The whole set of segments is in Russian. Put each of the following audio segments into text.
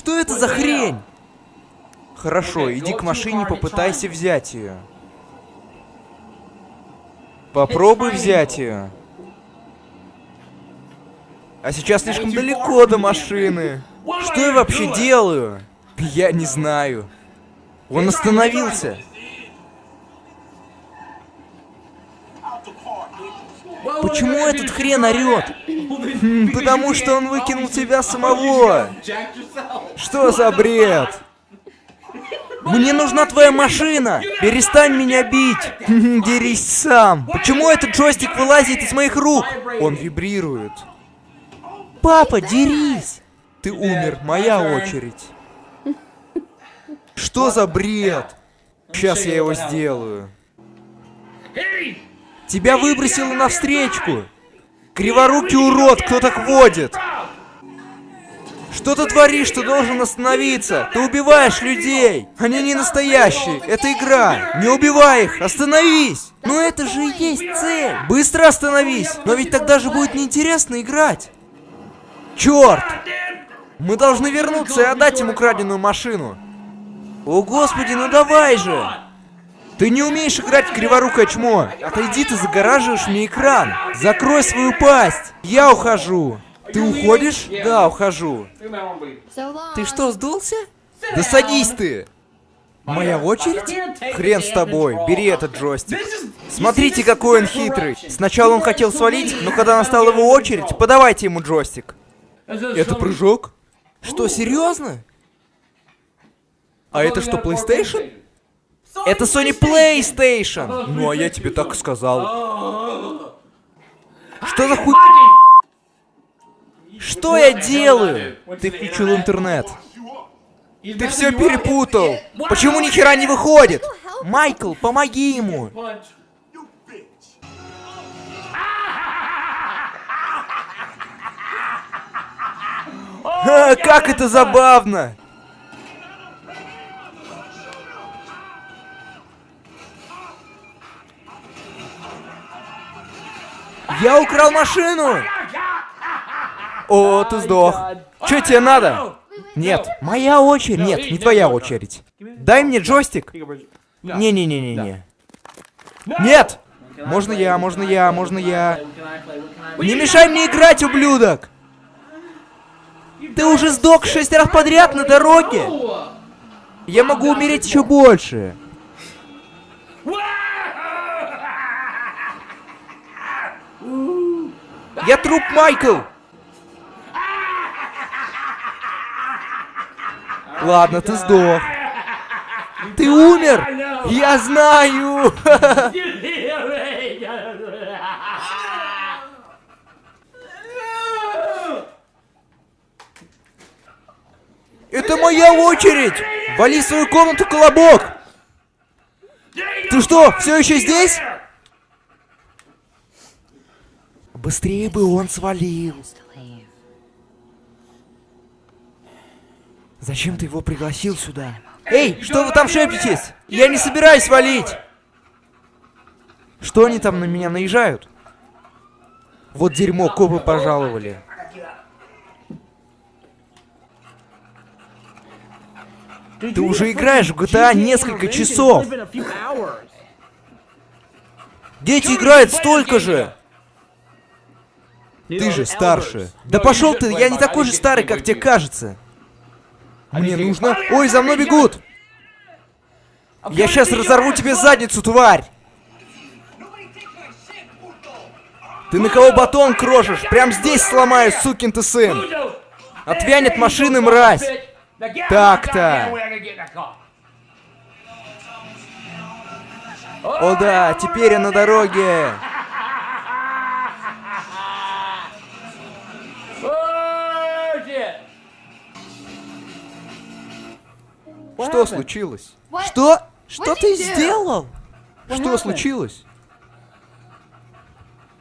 Что это за хрень? Хорошо, иди к машине, попытайся взять ее. Попробуй взять ее. А сейчас слишком далеко до машины. Что я вообще делаю? Я не знаю. Он остановился. Почему этот хрен орет? Потому что он выкинул тебя самого. Что за бред? Мне нужна твоя машина! Перестань меня бить! Дерись сам! Почему этот джойстик вылазит из моих рук? Он вибрирует. Папа, дерись! Ты умер, моя очередь. Что за бред? Сейчас я его сделаю. Тебя выбросило навстречку! Криворукий урод, кто так водит? Что ты творишь? Ты должен остановиться! Ты убиваешь людей! Они не настоящие! Это игра! Не убивай их! Остановись! Но это же и есть цель! Быстро остановись! Но ведь тогда же будет неинтересно играть! Черт! Мы должны вернуться и отдать ему краденую машину! О господи, ну давай же! Ты не умеешь играть в криворукое чмо! Отойди, ты загораживаешь мне экран! Закрой свою пасть! Я ухожу! Ты уходишь? Да, ухожу. Ты что, сдулся? Да садись ты! Моя очередь? Хрен с тобой, бери этот джойстик. Смотрите, какой он хитрый. Сначала он хотел свалить, но когда настала его очередь, подавайте ему джойстик. Это прыжок? Что, серьезно? А это что, PlayStation? Это Sony PlayStation! Ну, а я тебе так и сказал. Что за хуй... Что я делаю? Ты включил интернет. Ты все перепутал. Почему ни хера не выходит? Майкл, помоги ему. Как это забавно! Я украл машину! О, ты сдох. Че тебе надо? Нет, моя очередь. Нет, не твоя очередь. Дай мне джойстик. Не-не-не-не-не. Нет! Можно я, можно я, можно я. Не мешай мне играть, ублюдок! Ты уже сдох шесть раз подряд на дороге! Я могу умереть еще больше. Я труп, Майкл! Ладно, ты сдох. Ты умер! Я знаю! Это моя очередь! Вали в свою комнату, колобок! Ты что, все еще здесь? Быстрее бы он свалил. Зачем ты его пригласил сюда? Эй, что вы там шепчетесь? Я не собираюсь валить! Что они там на меня наезжают? Вот дерьмо, копы пожаловали. Ты уже играешь в GTA несколько часов. Дети играют столько же. Ты же старше. Да пошел ты, я не такой же старый, как тебе кажется. Мне нужно... Ой, за мной бегут! Я сейчас разорву тебе задницу, тварь! Ты на кого батон крошишь? Прям здесь сломаю, сукин ты сын! Отвянет машины, мразь! Так-то! О да, теперь я на дороге! Что случилось? Что? Что ты сделал? Что случилось?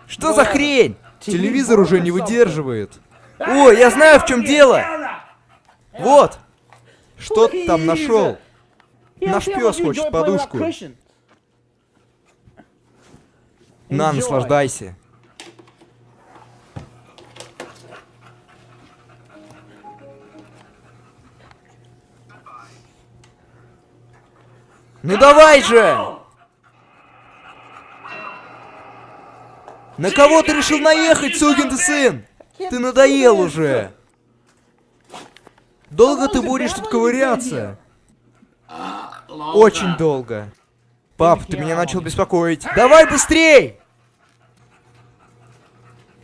Что за хрень? Телевизор уже не выдерживает. О, я знаю, в чем дело. Вот. Что ты там нашел? Наш пес хочет подушку. На, наслаждайся. Ну давай же! На кого ты решил наехать, сукин ты сын? Ты надоел уже. Долго ты будешь тут ковыряться? Очень долго. Пап, ты меня начал беспокоить. Давай быстрей!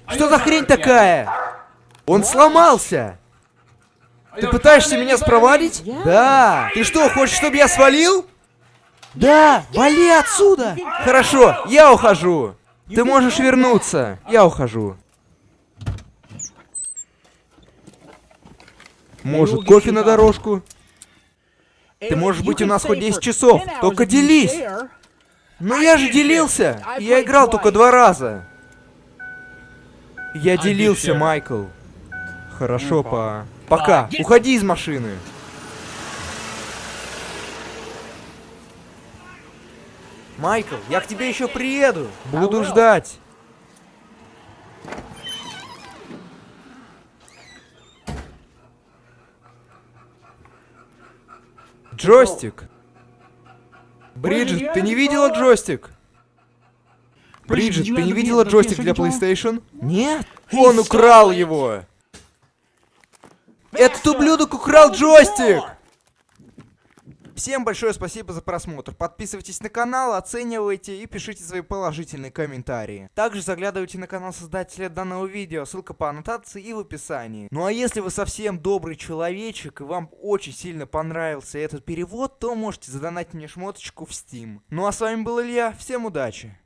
Что за хрень такая? Он сломался! Ты пытаешься меня спровадить? Да! Ты что, хочешь, чтобы я свалил? Да! Вали отсюда! Хорошо, я ухожу! Ты можешь вернуться. Я ухожу. Может, кофе на дорожку? Ты можешь быть у нас хоть 10 часов, только делись. Но я же делился. Я играл только два раза. Я делился, Майкл. Хорошо, па. Пока. Уходи из машины. Майкл, я к тебе еще приеду. Буду ждать. Джойстик. Бриджит, ты не видела джойстик? Бриджит, ты не видела джойстик для PlayStation? Нет. Он украл его. Этот ублюдок украл джойстик! Всем большое спасибо за просмотр. Подписывайтесь на канал, оценивайте и пишите свои положительные комментарии. Также заглядывайте на канал создателя данного видео, ссылка по аннотации и в описании. Ну а если вы совсем добрый человечек и вам очень сильно понравился этот перевод, то можете задонатить мне шмоточку в Steam. Ну а с вами был Илья, всем удачи!